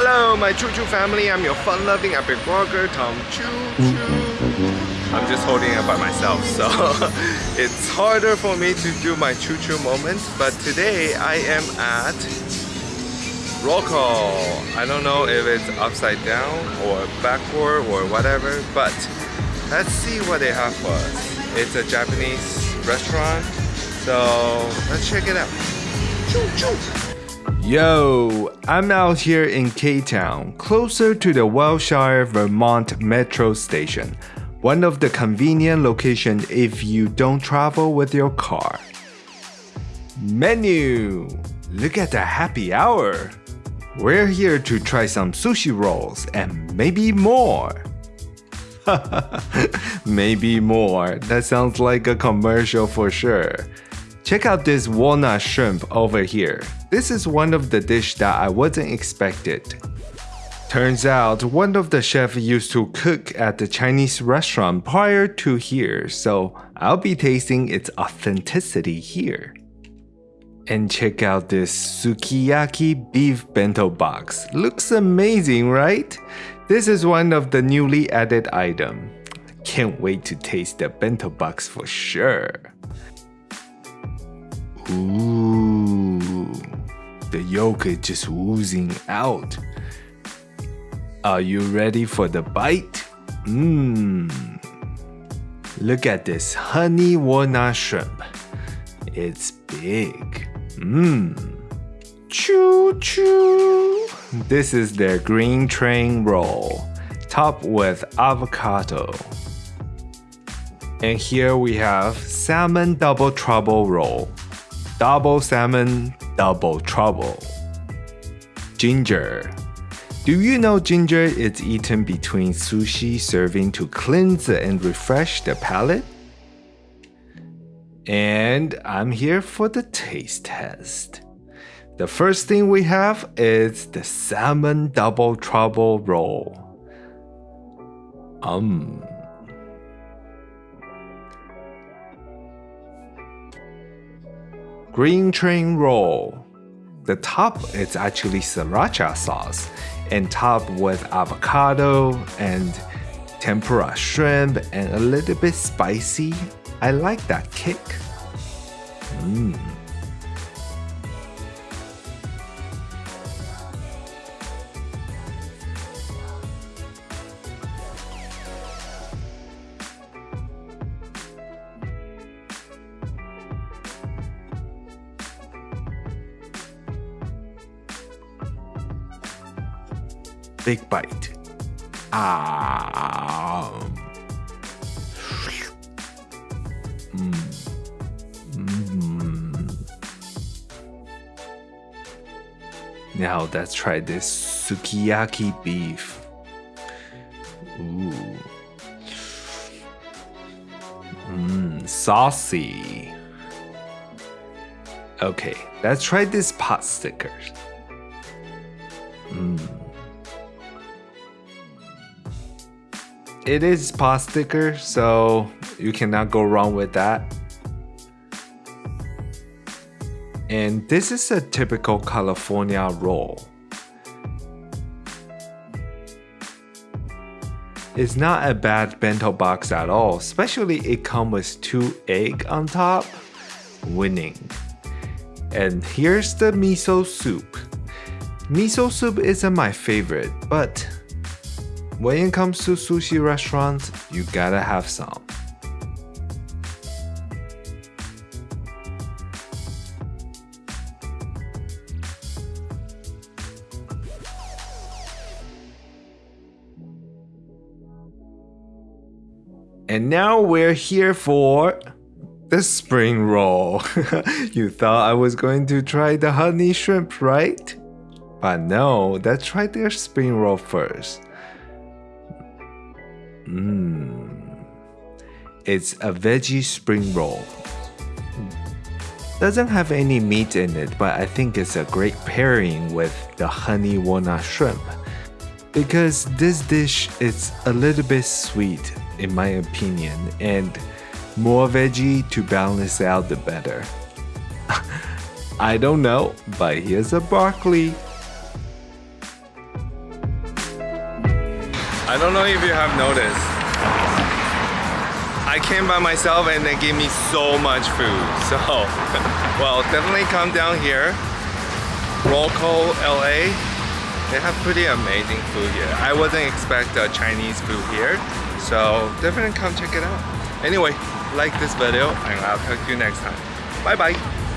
Hello, my Choo Choo family. I'm your fun-loving epic vlogger, Tom Choo Choo. I'm just holding it by myself, so it's harder for me to do my Choo Choo moments. But today I am at call. I don't know if it's upside down or backward or whatever, but let's see what they have for us. It's a Japanese restaurant, so let's check it out. Choo choo. Yo, I'm out here in K-Town, closer to the Wilshire, Vermont Metro Station, one of the convenient locations if you don't travel with your car. Menu! Look at the happy hour! We're here to try some sushi rolls and maybe more. maybe more. That sounds like a commercial for sure. Check out this walnut shrimp over here. This is one of the dish that I wasn't expected. Turns out one of the chefs used to cook at the Chinese restaurant prior to here, so I'll be tasting its authenticity here. And check out this sukiyaki beef bento box. Looks amazing, right? This is one of the newly added item. Can't wait to taste the bento box for sure. Ooh, the yolk is just oozing out. Are you ready for the bite? Mmm. Look at this honey walnut shrimp. It's big. Mmm. Choo choo. This is their green train roll, topped with avocado. And here we have salmon double trouble roll. Double salmon, double trouble. Ginger. Do you know ginger is eaten between sushi serving to cleanse and refresh the palate? And I'm here for the taste test. The first thing we have is the salmon double trouble roll. Um. Green train roll. The top is actually sriracha sauce and topped with avocado and tempura shrimp and a little bit spicy I like that kick. Mmm. Mm. Big bite. Ah. Now let's try this sukiyaki beef. Ooh. Mmm, saucy. Okay, let's try this pot stickers. It is pot sticker, so you cannot go wrong with that. And this is a typical California roll. It's not a bad bento box at all, especially it comes with two egg on top. Winning. And here's the miso soup. Miso soup isn't my favorite, but when it comes to sushi restaurants, you gotta have some. And now we're here for the spring roll. you thought I was going to try the honey shrimp, right? But no, let's try their spring roll first. Mmm. It's a veggie spring roll. Doesn't have any meat in it, but I think it's a great pairing with the honey walnut shrimp. Because this dish is a little bit sweet in my opinion, and more veggie to balance out the better. I don't know, but here's a broccoli. I don't know if you have noticed. I came by myself and they gave me so much food. So, well, definitely come down here. Roco, LA. They have pretty amazing food here. I wasn't expect uh, Chinese food here. So definitely come check it out. Anyway, like this video and I'll talk to you next time. Bye bye.